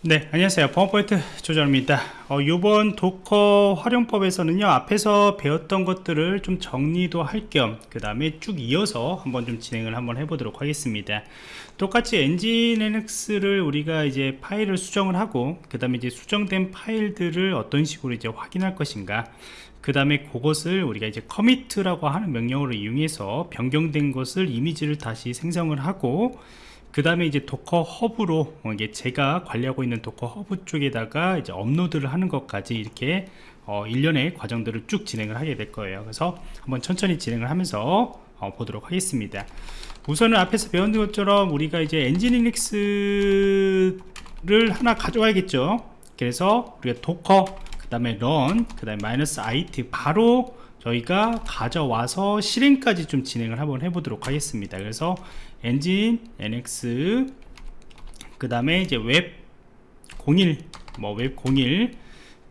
네 안녕하세요. 보안프로젝트 조정원입니다. 어, 이번 Docker 활용법에서는요 앞에서 배웠던 것들을 좀 정리도 할 겸 그 다음에 쭉 이어서 한번 좀 진행을 한번 해보도록 하겠습니다. 똑같이 Nginx를 우리가 이제 파일을 수정을 하고 그 다음에 이제 수정된 파일들을 어떤 식으로 이제 확인할 것인가 그 다음에 그것을 우리가 이제 commit이라고 하는 명령어를 이용해서 변경된 것을 이미지를 다시 생성을 하고 그 다음에 이제 Docker Hub로 어, 이게 제가 관리하고 있는 Docker Hub 쪽에다가 이제 업로드를 하는 것까지 이렇게 어, 일련의 과정들을 쭉 진행을 하게 될 거예요. 그래서 한번 천천히 진행을 하면서 어, 보도록 하겠습니다. 우선은 앞에서 배운 것처럼 우리가 이제 nginx를 하나 가져와야겠죠? 그래서 우리가 docker 그 다음에 run 그 다음에 마이너스 it 바로 저희가 가져와서 실행까지 좀 진행을 한번 해보도록 하겠습니다. 그래서 nginx 그 다음에 이제 웹 01 뭐 웹 01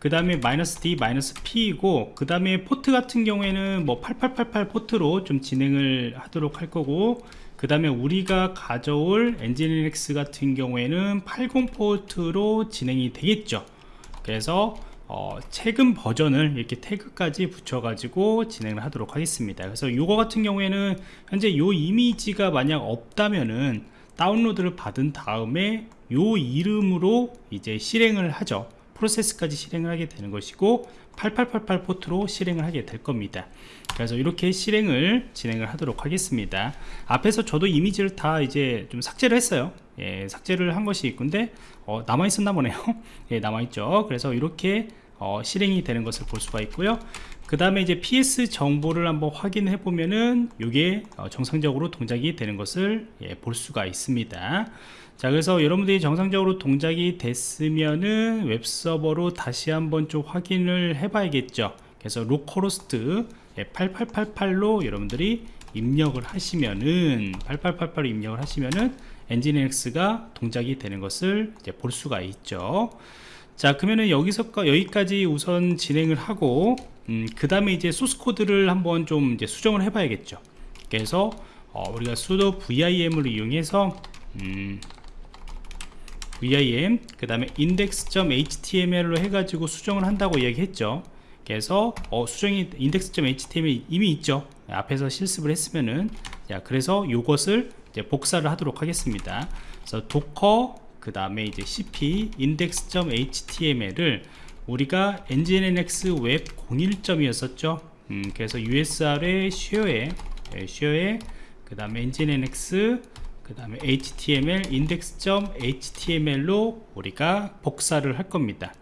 그 다음에 마이너스 d 마이너스 p이고 그 다음에 포트 같은 경우에는 뭐 8888 포트로 좀 진행을 하도록 할 거고 그 다음에 우리가 가져올 nginx 같은 경우에는 80 포트로 진행이 되겠죠. 그래서 어, 최근 버전을 이렇게 태그까지 붙여 가지고 진행을 하도록 하겠습니다. 그래서 이거 같은 경우에는 현재 요 이미지가 만약 없다면은 다운로드를 받은 다음에 요 이름으로 이제 실행을 하죠. 프로세스까지 실행을 하게 되는 것이고 8888 포트로 실행을 하게 될 겁니다. 그래서 이렇게 실행을 진행을 하도록 하겠습니다. 앞에서 저도 이미지를 다 이제 좀 삭제를 했어요 예, 삭제를 한 것이 있는데 어, 남아있었나 보네요. 예, 남아있죠. 그래서 이렇게 어, 실행이 되는 것을 볼 수가 있고요. 그 다음에 이제 PS 정보를 한번 확인해 보면은 이게 어, 정상적으로 동작이 되는 것을 예, 볼 수가 있습니다. 자 그래서 여러분들이 정상적으로 동작이 됐으면은 웹서버로 다시 한번 좀 확인을 해 봐야겠죠. 그래서 localhost 8888로 여러분들이 입력을 하시면은 8888로 입력을 하시면은 nginx가 동작이 되는 것을 이제 볼 수가 있죠. 자 그러면은 여기서 여기까지 우선 진행을 하고 음, 그 다음에 이제 소스 코드를 한번 좀 이제 수정을 해 봐야겠죠. 그래서 어, 우리가 sudo vim을 이용해서 음, vim 그 다음에 index.html로 해가지고 수정을 한다고 얘기했죠. 그래서 어, 수정이 index.html 이미 있죠. 앞에서 실습을 했으면은. 자 그래서 이것을 이제 복사를 하도록 하겠습니다. 그래서 docker 그 다음에 이제 cp index.html을 우리가 nginx 웹 01점이었었죠. 음, 그래서 usr의 쉐어에 쉐어에 그 다음에 nginx 그 다음에 html index.html로 우리가 복사를 할 겁니다.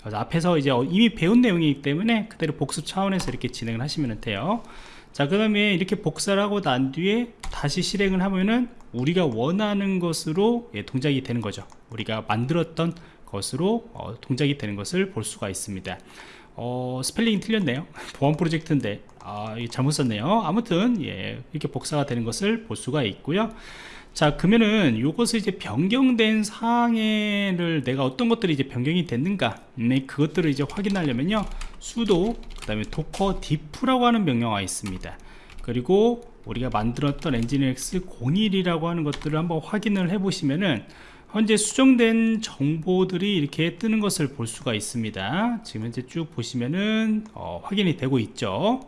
그래서 앞에서 이제 이미 배운 내용이기 때문에 그대로 복습 차원에서 이렇게 진행을 하시면 돼요 자 그 다음에 이렇게 복사를 하고 난 뒤에 다시 실행을 하면은 우리가 원하는 것으로 예, 동작이 되는 거죠. 우리가 만들었던 것으로 어, 동작이 되는 것을 볼 수가 있습니다. 어, 스펠링이 틀렸네요. 보안 프로젝트인데. 아, 잘못 썼네요. 아무튼 예, 이렇게 복사가 되는 것을 볼 수가 있고요 자 그러면은 요것을 이제 변경된 사항을 내가 어떤 것들이 이제 변경이 됐는가? 네, 그것들을 이제 확인하려면요. sudo 그 다음에 docker diff라고 하는 명령어가 있습니다. 그리고 우리가 만들었던 nginx 01이라고 하는 것들을 한번 확인을 해 보시면은 현재 수정된 정보들이 이렇게 뜨는 것을 볼 수가 있습니다. 지금 현재 쭉 보시면은 어, 확인이 되고 있죠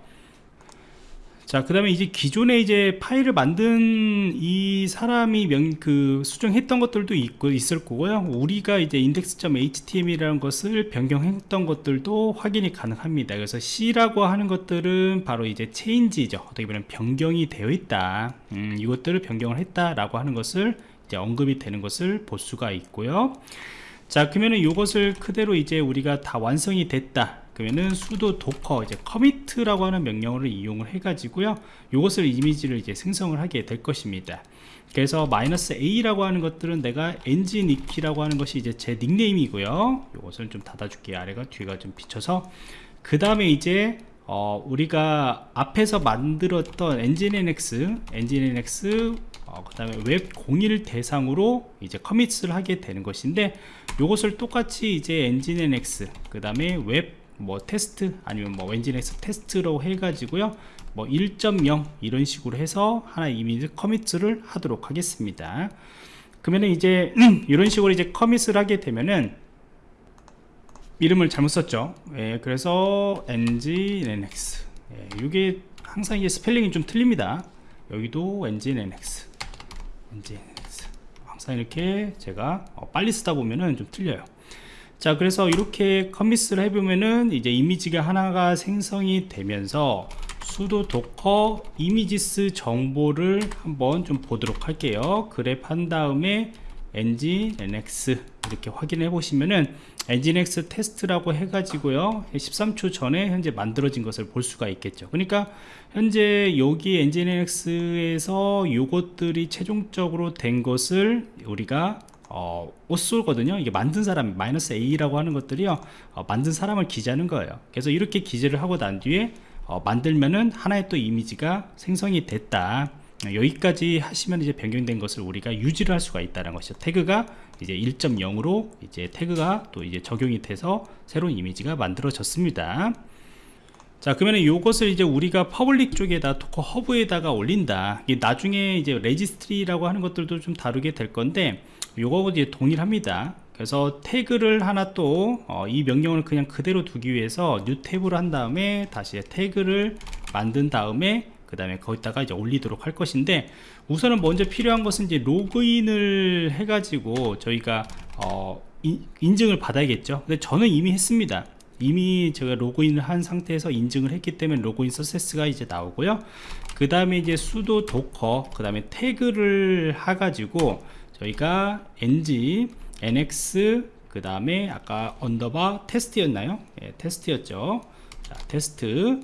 자, 그 다음에 이제 기존에 이제 파일을 만든 이 사람이 명, 그 수정했던 것들도 있고, 있을 거고요. 우리가 이제 index.html이라는 것을 변경했던 것들도 확인이 가능합니다. 그래서 C라고 하는 것들은 바로 이제 change죠. 어떻게 보면 변경이 되어 있다. 음, 이것들을 변경을 했다라고 하는 것을 이제 언급이 되는 것을 볼 수가 있고요. 자, 그러면은 이것을 그대로 이제 우리가 다 완성이 됐다. 그러면은 sudo docker 이제 commit라고 하는 명령어를 이용을 해 가지고요 이것을 이미지를 이제 생성을 하게 될 것입니다. 그래서 마이너스 a라고 하는 것들은 내가 엔진이키라고 하는 것이 이제 제 닉네임이고요. 이것을 좀 닫아 줄게요. 아래가 뒤가 좀 비쳐서. 그 다음에 이제 어, 우리가 앞에서 만들었던 엔진NX, 엔진NX, 어, 그 다음에 웹01 대상으로 이제 commit을 하게 되는 것인데 이것을 똑같이 이제 nginx, 그 다음에 웹 뭐 테스트 아니면 뭐 nginx 테스트로 해가지고요. 뭐 1.0 이런 식으로 해서 하나 이미지 commit를 하도록 하겠습니다. 그러면 이제 이런 식으로 이제 commit을 하게 되면은 이름을 잘못 썼죠. 예, 그래서 nginx 예, 이게 항상 이게 스펠링이 좀 틀립니다. 여기도 nginx nginx 항상 이렇게 제가 어, 빨리 쓰다 보면은 좀 틀려요 자 그래서 이렇게 commit을 해보면은 이제 이미지가 하나가 생성이 되면서 sudo docker images 정보를 한번 좀 보도록 할게요. grep 한 다음에 nginx 이렇게 확인해 보시면은 nginx 테스트라고 해 가지고요. 13초 전에 현재 만들어진 것을 볼 수가 있겠죠. 그러니까 현재 여기 nginx에서 요것들이 최종적으로 된 것을 우리가 어, 오쏘거든요. 이게 만든 사람 마이너스 a라고 하는 것들이요. 어, 만든 사람을 기재하는 거예요. 그래서 이렇게 기재를 하고 난 뒤에 어, 만들면은 하나의 또 이미지가 생성이 됐다. 여기까지 하시면 이제 변경된 것을 우리가 유지를 할 수가 있다는 것이죠. 태그가 이제 1.0으로 이제 태그가 또 이제 적용이 돼서 새로운 이미지가 만들어졌습니다. 자 그러면 이것을 이제 우리가 public 쪽에다 Docker Hub에다가 올린다. 나중에 이제 registry라고 하는 것들도 좀 다루게 될 건데 요거 이제 동일합니다. 그래서 태그를 하나 또 이 명령을 그냥 그대로 두기 위해서 new tab으로 한 다음에 다시 태그를 만든 다음에 그 다음에 거기다가 이제 올리도록 할 것인데 우선은 먼저 필요한 것은 이제 로그인을 해 가지고 저희가 어, 인, 인증을 받아야겠죠. 근데 저는 이미 했습니다. 이미 제가 로그인을 한 상태에서 인증을 했기 때문에 login success가 이제 나오고요. 그 다음에 이제 sudo docker 그 다음에 태그를 해 가지고 저희가 nginx 그 다음에 아까 언더바 테스트였나요? 예, 테스트였죠. 자, 테스트.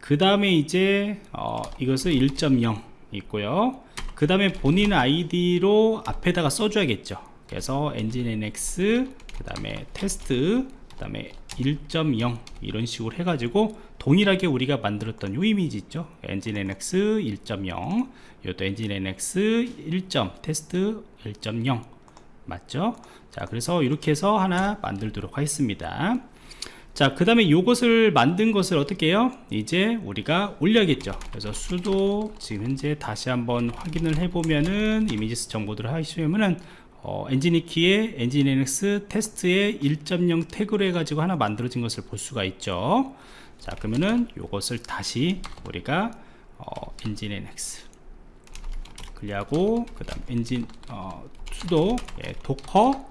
그 다음에 이제 어, 이것을 1.0 있고요. 그 다음에 본인 아이디로 앞에다가 써줘야겠죠. 그래서 nginx 그 다음에 테스트. 그 다음에 1.0 이런 식으로 해가지고 동일하게 우리가 만들었던 요 이미지 있죠? nginx 1.0 이것도 nginx 1. 테스트 1.0 맞죠? 자 그래서 이렇게 해서 하나 만들도록 하겠습니다. 자 그 다음에 이것을 만든 것을 어떻게 해요? 이제 우리가 올려야겠죠? 그래서 sudo 지금 현재 다시 한번 확인을 해보면은 images 정보들을 하시면은 어, nginx의 nginx 테스트의 1.0 태그로 해가지고 하나 만들어진 것을 볼 수가 있죠. 자 그러면은 이것을 다시 우리가 어, nginx clear하고 그 다음 nginx 어, sudo 예, docker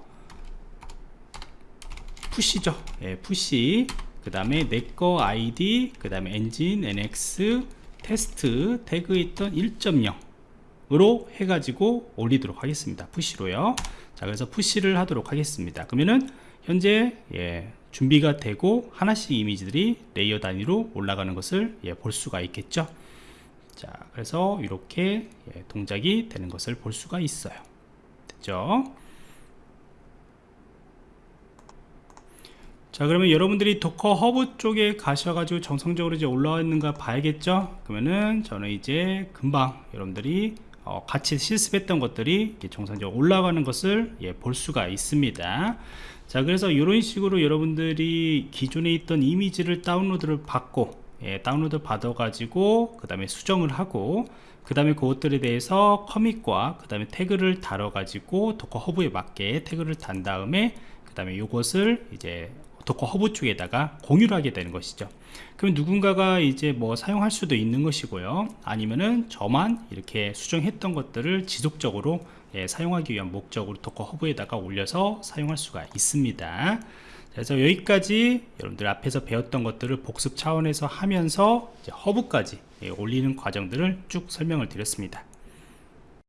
push죠. 예, push. 그 다음에 내거 아이디 그 다음에 nginx 테스트 태그 있던 1.0 으로 해가지고 올리도록 하겠습니다. push로요. 자 그래서 push를 하도록 하겠습니다. 그러면은 현재 예, 준비가 되고 하나씩 이미지들이 레이어 단위로 올라가는 것을 예, 볼 수가 있겠죠? 자 그래서 이렇게 예, 동작이 되는 것을 볼 수가 있어요. 됐죠? 자 그러면 여러분들이 Docker Hub 쪽에 가셔가지고 정상적으로 이제 올라와 있는가 봐야겠죠? 그러면은 저는 이제 금방 여러분들이 어, 같이 실습했던 것들이 정상적으로 올라가는 것을 예, 볼 수가 있습니다. 자 그래서 이런 식으로 여러분들이 기존에 있던 이미지를 다운로드를 받고 예, 다운로드 받아 가지고 그 다음에 수정을 하고 그 다음에 그것들에 대해서 commit과 그 다음에 태그를 달아 가지고 Docker Hub에 맞게 태그를 단 다음에 그 다음에 이것을 이제 Docker Hub 쪽에다가 공유를 하게 되는 것이죠. 그럼 누군가가 이제 뭐 사용할 수도 있는 것이고요. 아니면은 저만 이렇게 수정했던 것들을 지속적으로 예, 사용하기 위한 목적으로 Docker Hub에다가 올려서 사용할 수가 있습니다. 그래서 여기까지 여러분들 앞에서 배웠던 것들을 복습 차원에서 하면서 허브까지 예, 올리는 과정들을 쭉 설명을 드렸습니다